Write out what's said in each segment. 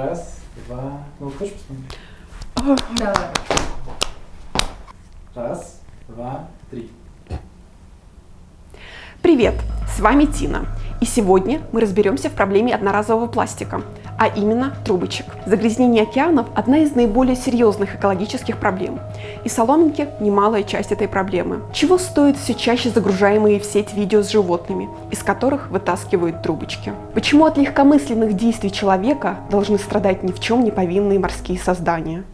Раз, два. Ну, хочешь посмотреть? Давай. Раз, два, три. Привет, с вами Тина. И сегодня мы разберемся в проблеме одноразового пластика, а именно трубочек. Загрязнение океанов – одна из наиболее серьезных экологических проблем. И соломинки – немалая часть этой проблемы. Чего стоят все чаще загружаемые в сеть видео с животными, из которых вытаскивают трубочки? Почему от легкомысленных действий человека должны страдать ни в чем не повинные морские создания?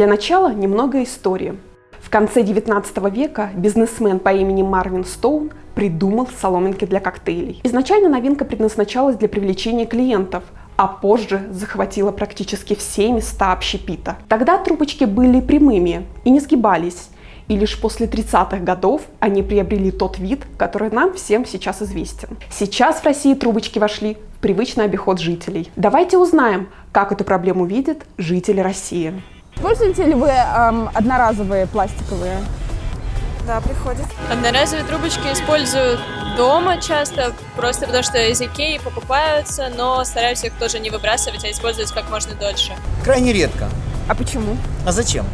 Для начала немного истории. В конце 19 века бизнесмен по имени Марвин Стоун придумал соломинки для коктейлей. Изначально новинка предназначалась для привлечения клиентов, а позже захватила практически все места общепита. Тогда трубочки были прямыми и не сгибались, и лишь после 30-х годов они приобрели тот вид, который нам всем сейчас известен. Сейчас в России трубочки вошли в привычный обиход жителей. Давайте узнаем, как эту проблему видят жители России. Пользуете ли вы эм, одноразовые пластиковые? Да, приходит. Одноразовые трубочки используют дома часто, просто потому что из Икеи покупаются, но стараюсь их тоже не выбрасывать, а использовать как можно дольше. Крайне редко. А почему? А зачем?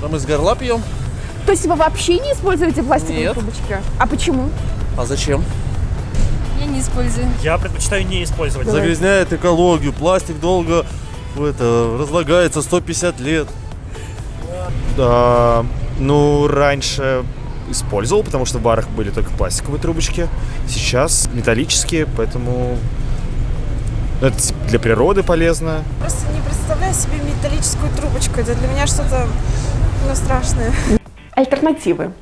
Да мы с горла пьем. То есть вы вообще не используете пластиковые Нет. трубочки? А почему? А зачем? Я не использую. Я предпочитаю не использовать. Загрязняет экологию, пластик долго это, разлагается 150 лет. Да, ну, раньше использовал, потому что в барах были только пластиковые трубочки. Сейчас металлические, поэтому это для природы полезно. Просто не представляю себе металлическую трубочку. Это для меня что-то ну, страшное. Альтернативы.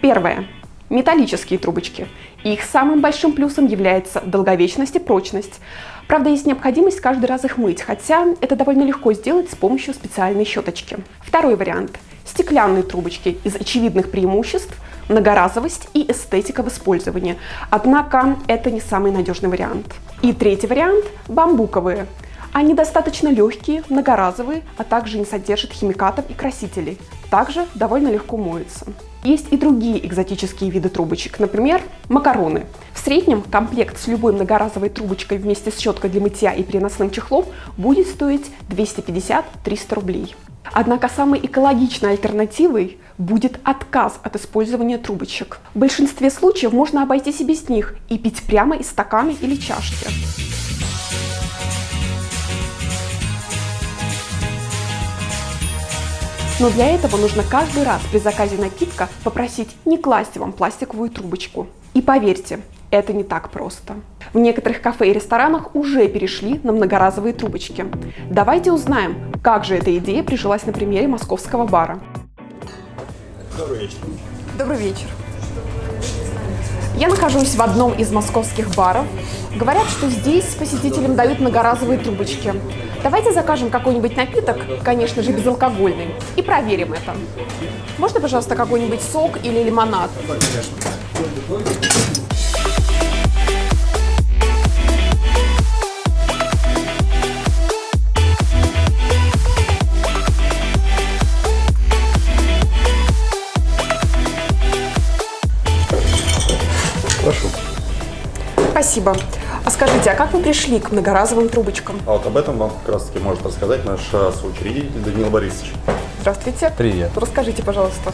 Первое. Металлические трубочки. Их самым большим плюсом является долговечность и прочность. Правда, есть необходимость каждый раз их мыть, хотя это довольно легко сделать с помощью специальной щеточки. Второй вариант. Стеклянные трубочки из очевидных преимуществ – многоразовость и эстетика в использовании. Однако это не самый надежный вариант. И третий вариант – бамбуковые. Они достаточно легкие, многоразовые, а также не содержат химикатов и красителей. Также довольно легко моются. Есть и другие экзотические виды трубочек, например, макароны. В среднем комплект с любой многоразовой трубочкой вместе с щеткой для мытья и переносным чехлом будет стоить 250-300 рублей. Однако самой экологичной альтернативой будет отказ от использования трубочек. В большинстве случаев можно обойтись и без них и пить прямо из стакана или чашки. Но для этого нужно каждый раз при заказе напитка попросить не класть вам пластиковую трубочку. И поверьте, это не так просто. В некоторых кафе и ресторанах уже перешли на многоразовые трубочки. Давайте узнаем, как же эта идея прижилась на примере московского бара. Добрый вечер. Добрый вечер. Я нахожусь в одном из московских баров. Говорят, что здесь посетителям дают многоразовые трубочки. Давайте закажем какой-нибудь напиток, конечно же, безалкогольный, и проверим это. Можно, пожалуйста, какой-нибудь сок или лимонад? Прошу. Спасибо. А скажите, а как вы пришли к многоразовым трубочкам? А вот об этом вам как раз таки может рассказать наш э, соучредитель Даниил Борисович. Здравствуйте. Привет. Расскажите, пожалуйста.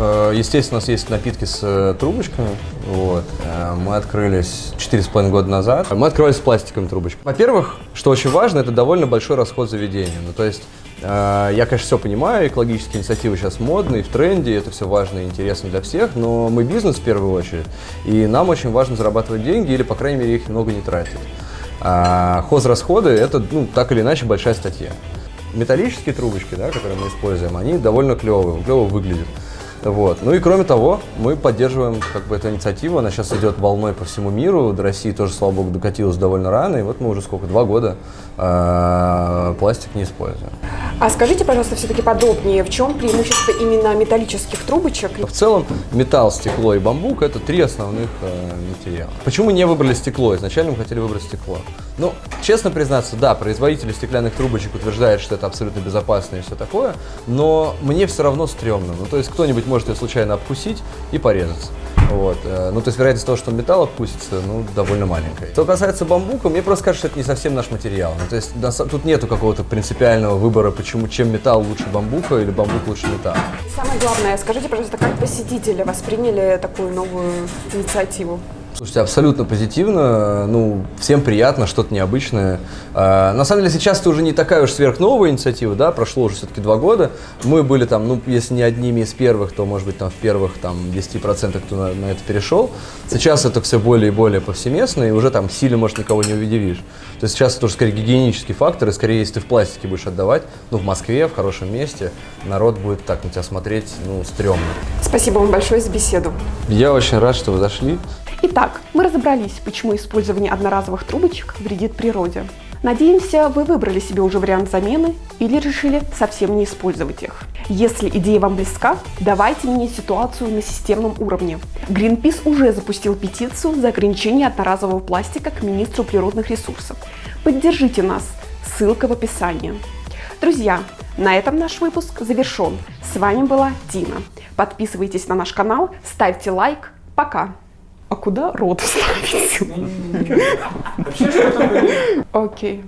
Э, Естественно, у нас есть напитки с э, трубочками. Вот. Э, Мы открылись 4,5 года назад. Мы открывались с пластиковыми трубочками. Во-первых, что очень важно, это довольно большой расход заведения. Ну, то есть, я, конечно, все понимаю, экологические инициативы сейчас модные, в тренде, это все важно и интересно для всех, но мы бизнес в первую очередь, и нам очень важно зарабатывать деньги или, по крайней мере, их много не тратить. А хозрасходы – это, ну, так или иначе, большая статья. Металлические трубочки, да, которые мы используем, они довольно клевые, клево выглядят. Вот. Ну и кроме того, мы поддерживаем как бы эту инициативу, она сейчас идет волной по всему миру, до России тоже, слава богу, докатилась довольно рано, и вот мы уже сколько, два года э, э, пластик не используем. А скажите, пожалуйста, все-таки подробнее, в чем преимущество именно металлических трубочек? В целом, металл, стекло и бамбук – это три основных э, материала. Почему мы не выбрали стекло? Изначально мы хотели выбрать стекло. Ну, честно признаться, да, производители стеклянных трубочек утверждают, что это абсолютно безопасно и все такое, но мне все равно стрёмно. Ну, то есть кто-нибудь может ее случайно обкусить и порезаться. Вот. э, Ну, то есть вероятность того, что металл обкусится, ну, довольно маленькая. Что касается бамбука, мне просто кажется, что это не совсем наш материал. Ну, то есть тут нету какого-то принципиального выбора, почему, чем металл лучше бамбука или бамбук лучше металла. Самое главное, скажите, пожалуйста, как посетители восприняли такую новую инициативу? Слушайте, абсолютно позитивно. Ну, всем приятно, что-то необычное. А, на самом деле, сейчас это уже не такая уж сверхновая инициатива, да, прошло уже все-таки два года. Мы были там, ну, если не одними из первых, то, может быть, там в первых там 10% кто на, на это перешел. Сейчас это все более и более повсеместно, и уже там сильно, может, никого не удивишь. То есть сейчас это уже скорее гигиенический фактор, и скорее, если ты в пластике будешь отдавать, ну, в Москве, в хорошем месте, народ будет так на тебя смотреть, ну, стрёмно. Спасибо вам большое за беседу. Я очень рад, что вы зашли. Итак, мы разобрались, почему использование одноразовых трубочек вредит природе. Надеемся, вы выбрали себе уже вариант замены или решили совсем не использовать их. Если идея вам близка, давайте менять ситуацию на системном уровне. Greenpeace уже запустил петицию за ограничение одноразового пластика к министру природных ресурсов. Поддержите нас, ссылка в описании. Друзья, на этом наш выпуск завершен. С вами была Тина. Подписывайтесь на наш канал, ставьте лайк. Пока. А куда рот ставить? Вообще что-то Окей.